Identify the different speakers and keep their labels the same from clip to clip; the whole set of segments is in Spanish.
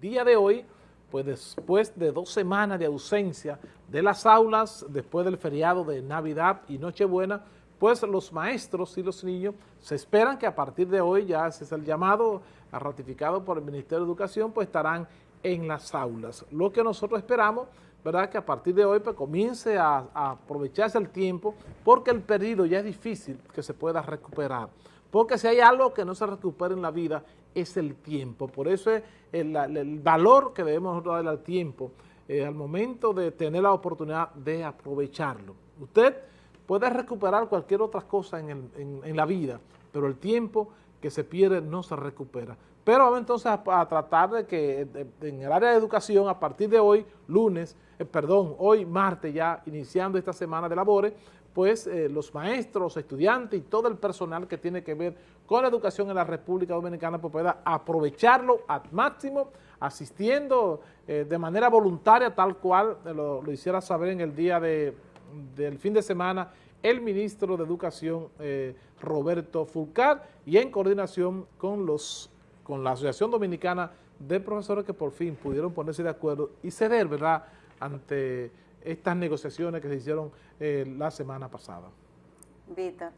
Speaker 1: día de hoy, pues después de dos semanas de ausencia de las aulas, después del feriado de Navidad y Nochebuena, pues los maestros y los niños se esperan que a partir de hoy, ya ese es el llamado ratificado por el Ministerio de Educación, pues estarán en las aulas. Lo que nosotros esperamos, ¿verdad? Que a partir de hoy pues, comience a, aprovecharse el tiempo, porque el periodo ya es difícil que se pueda recuperar. Porque si hay algo que no se recupera en la vida, es el tiempo. Por eso es el, valor que debemos darle al tiempo eh, al momento de tener la oportunidad de aprovecharlo. Usted puede recuperar cualquier otra cosa en, la vida, pero el tiempo que se pierde no se recupera. Pero vamos entonces a, tratar de que en el área de educación, a partir de hoy, lunes, eh, perdón, hoy martes ya, iniciando esta semana de labores, pues eh, los maestros, estudiantes y todo el personal que tiene que ver con la educación en la República Dominicana pues pueda aprovecharlo al máximo, asistiendo eh, de manera voluntaria, tal cual lo, hiciera saber en el día del fin de semana el ministro de Educación eh, Roberto Fulcar y en coordinación con, los, con la Asociación Dominicana de Profesores que por fin pudieron ponerse de acuerdo y ceder, ¿verdad?, ante estas negociaciones que se hicieron eh, la semana pasada.
Speaker 2: Víctor,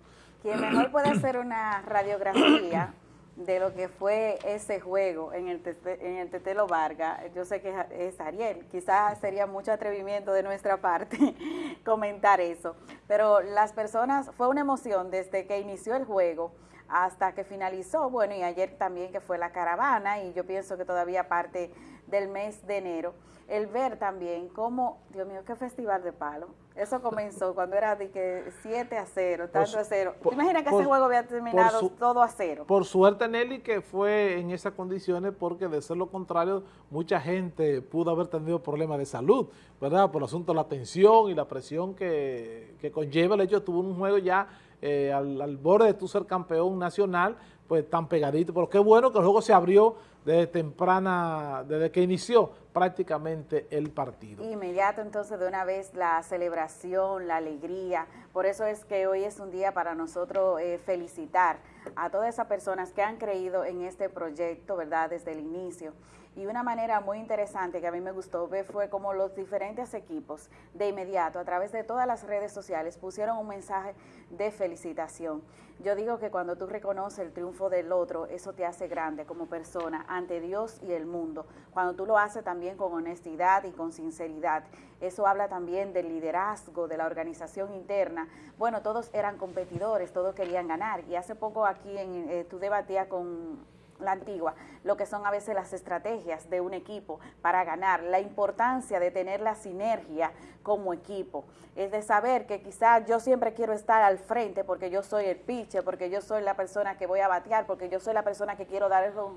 Speaker 2: quien mejor puede hacer una radiografía de lo que fue ese juego en el, en el Tetelo Vargas, yo sé que es Ariel, quizás sería mucho atrevimiento de nuestra parte comentar eso, pero las personas, fue una emoción desde que inició el juego hasta que finalizó, bueno, y ayer también que fue la caravana, y yo pienso que todavía parte del mes de enero, el ver también cómo, Dios mío, qué festival de palo. Eso comenzó cuando era de que 7 a 0, tanto a 0. ¿Te imaginas que ese juego había terminado todo a cero?
Speaker 1: Por suerte, Nelly, que fue en esas condiciones porque de ser lo contrario, mucha gente pudo haber tenido problemas de salud, ¿verdad? Por el asunto de la tensión y la presión que, que conlleva el hecho de tuvo un juego ya eh, al, al, borde de tu ser campeón nacional, pues tan pegadito. Pero qué bueno que el juego se abrió desde temprana, desde que inició prácticamente el partido.
Speaker 2: Inmediato entonces de una vez la celebración, la alegría, por eso es que hoy es un día para nosotros eh, felicitar a todas esas personas que han creído en este proyecto, ¿verdad?, desde el inicio. Y una manera muy interesante que a mí me gustó ver fue como los diferentes equipos de inmediato a través de todas las redes sociales pusieron un mensaje de felicitación. Yo digo que cuando tú reconoces el triunfo del otro, eso te hace grande como persona ante Dios y el mundo. Cuando tú lo haces también con honestidad y con sinceridad. Eso habla también del liderazgo, de la organización interna. Bueno, todos eran competidores, todos querían ganar. Y hace poco aquí en, eh, tú debatías con la antigua, lo que son a veces las estrategias de un equipo para ganar, la importancia de tener la sinergia como equipo, es de saber que quizás yo siempre quiero estar al frente porque yo soy el pitcher, porque yo soy la persona que voy a batear, porque yo soy la persona que quiero dar el home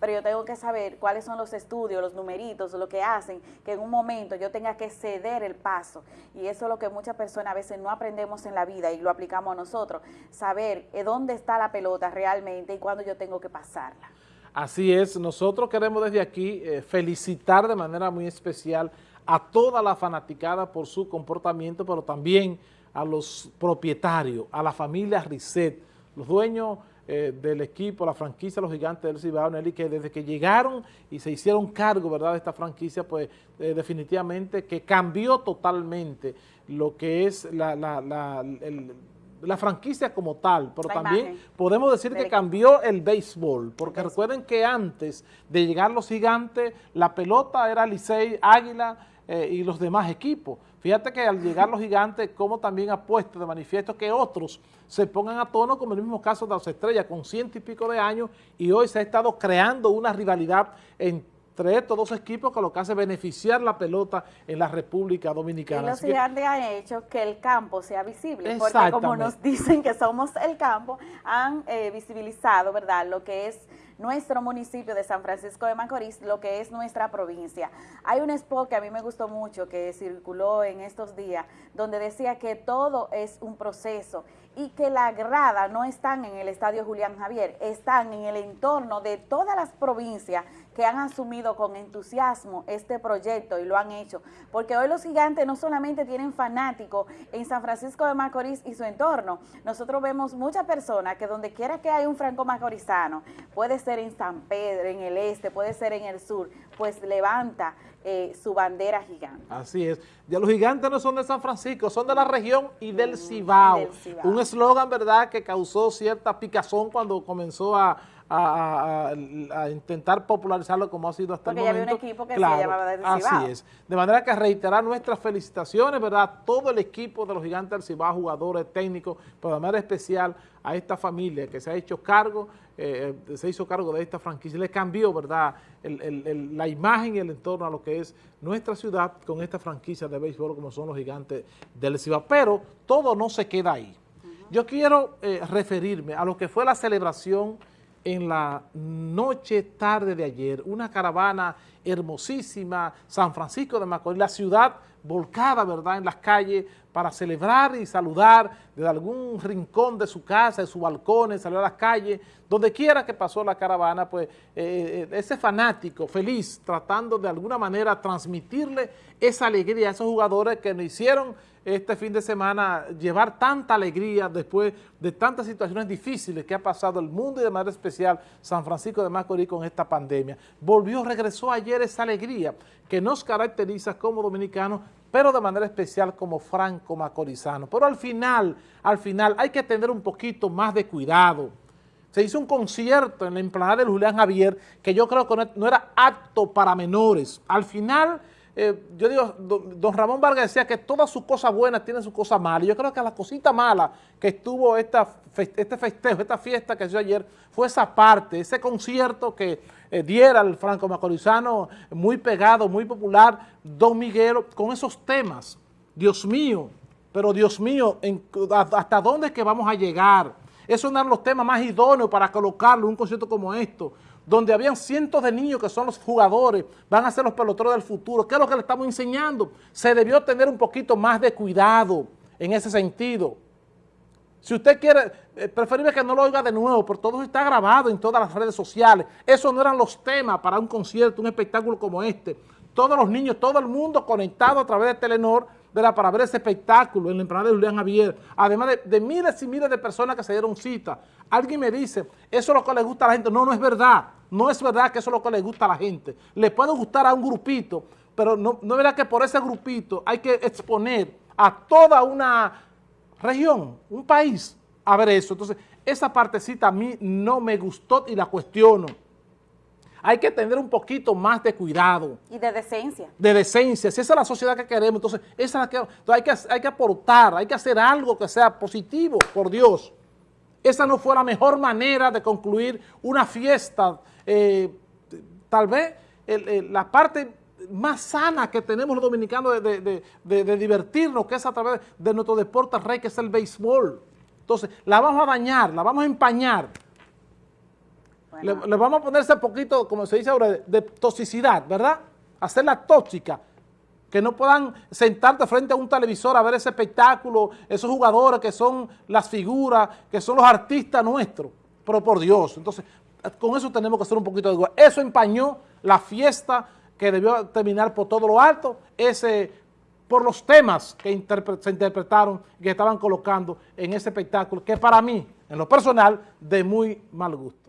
Speaker 2: pero yo tengo que saber cuáles son los estudios, los numeritos, lo que hacen que en un momento yo tenga que ceder el paso, y eso es lo que muchas personas a veces no aprendemos en la vida y lo aplicamos nosotros, saber eh, dónde está la pelota realmente y cuándo yo tengo que
Speaker 1: Así es, nosotros queremos desde aquí eh, felicitar de manera muy especial a toda la fanaticada por su comportamiento, pero también a los propietarios, a la familia Risset, los dueños eh, del equipo, la franquicia Los Gigantes del Cibao, Nelly, que desde que llegaron y se hicieron cargo ¿verdad? de esta franquicia, pues eh, definitivamente que cambió totalmente lo que es la, la, el, la franquicia como tal, pero también podemos decir que cambió el béisbol, porque recuerden que antes de llegar los gigantes, la pelota era Licey, Águila eh, y los demás equipos. Fíjate que al llegar los gigantes, como también ha puesto de manifiesto que otros se pongan a tono, como en el mismo caso de las estrellas, con ciento y pico de años, y hoy se ha estado creando una rivalidad en entre estos dos equipos que lo que hace beneficiar la pelota en la República Dominicana.
Speaker 2: Y los gigantes han hecho que el campo sea visible, porque como nos dicen que somos el campo, han eh, visibilizado, ¿verdad?, lo que es nuestro municipio de San Francisco de Macorís, lo que es nuestra provincia. Hay un spot que a mí me gustó mucho, que circuló en estos días, donde decía que todo es un proceso y que la grada no están en el Estadio Julián Javier, están en el entorno de todas las provincias que han asumido con entusiasmo este proyecto y lo han hecho, porque hoy los gigantes no solamente tienen fanáticos en San Francisco de Macorís y su entorno, nosotros vemos muchas personas que donde quiera que hay un franco macorizano, puede ser en San Pedro, en el este, puede ser en el sur, pues levanta eh, su bandera gigante.
Speaker 1: Así es. Ya los gigantes no son de San Francisco, son de la región y del mm, Cibao. Un eslogan, ¿verdad?, que causó cierta picazón cuando comenzó a, intentar popularizarlo como ha sido hasta el momento.
Speaker 2: Porque había un equipo que se llamaba del Cibao.
Speaker 1: Así es. De manera que reiterar nuestras felicitaciones, ¿verdad?, todo el equipo de los gigantes del Cibao, jugadores, técnicos, pero de manera especial a esta familia que se ha hecho cargo, eh, eh, se hizo cargo de esta franquicia, le cambió, ¿verdad?, la imagen y el entorno a lo que es nuestra ciudad con esta franquicia de béisbol como son los gigantes del Cibao. Pero todo no se queda ahí. Yo quiero eh, referirme a lo que fue la celebración en la noche tarde de ayer, una caravana hermosísima, San Francisco de Macorís, la ciudad volcada, ¿verdad?, en las calles para celebrar y saludar desde algún rincón de su casa, de su balcón, salir a las calles, donde quiera que pasó la caravana, pues eh, eh, ese fanático feliz, tratando de alguna manera transmitirle esa alegría a esos jugadores que nos hicieron este fin de semana llevar tanta alegría después de tantas situaciones difíciles que ha pasado el mundo y de manera especial San Francisco de Macorís con esta pandemia. Volvió, regresó ayer esa alegría que nos caracteriza como dominicanos, pero de manera especial como franco macorizano. Pero al final, al final hay que tener un poquito más de cuidado. Se hizo un concierto en la emplanada de Julián Javier que yo creo que no era apto para menores. Al final eh, yo digo, don, Ramón Vargas decía que todas sus cosas buenas tienen sus cosas malas. Yo creo que la cosita mala que estuvo esta, este festejo, esta fiesta que hizo ayer, fue esa parte, ese concierto que eh, diera el franco macorizano, muy pegado, muy popular, Don Miguelo, con esos temas. Dios mío, pero Dios mío, ¿hasta dónde es que vamos a llegar? Esos eran los temas más idóneos para colocarlo en un concierto como esto donde habían cientos de niños que son los jugadores, van a ser los peloteros del futuro. ¿Qué es lo que le estamos enseñando? Se debió tener un poquito más de cuidado en ese sentido. Si usted quiere, eh, preferible que no lo oiga de nuevo, porque todo está grabado en todas las redes sociales. Esos no eran los temas para un concierto, un espectáculo como este. Todos los niños, todo el mundo conectado a través de Telenor, para ver ese espectáculo en la empresa de Julián Javier, además de, miles y miles de personas que se dieron cita. Alguien me dice, eso es lo que le gusta a la gente. No, no es verdad. No es verdad que eso es lo que le gusta a la gente. Le puede gustar a un grupito, pero no, no es verdad que por ese grupito hay que exponer a toda una región, un país, a ver eso. Entonces, esa partecita a mí no me gustó y la cuestiono hay que tener un poquito más de cuidado.
Speaker 2: Y de decencia.
Speaker 1: De decencia. Si esa es la sociedad que queremos, entonces, esa es la que, hay, que hay que aportar, hay que hacer algo que sea positivo, por Dios. Esa no fue la mejor manera de concluir una fiesta. Eh, tal vez la parte más sana que tenemos los dominicanos de, divertirnos, que es a través de nuestro deporte rey, que es el béisbol. Entonces, la vamos a dañar, la vamos a empañar le, vamos a poner ese poquito, como se dice ahora, de, toxicidad, ¿verdad? Hacerla tóxica, que no puedan sentarte frente a un televisor a ver ese espectáculo, esos jugadores que son las figuras, que son los artistas nuestros, pero por Dios. Entonces, con eso tenemos que hacer un poquito de. Eso empañó la fiesta que debió terminar por todo lo alto, ese por los temas que se interpretaron que estaban colocando en ese espectáculo, que para mí, en lo personal, de muy mal gusto.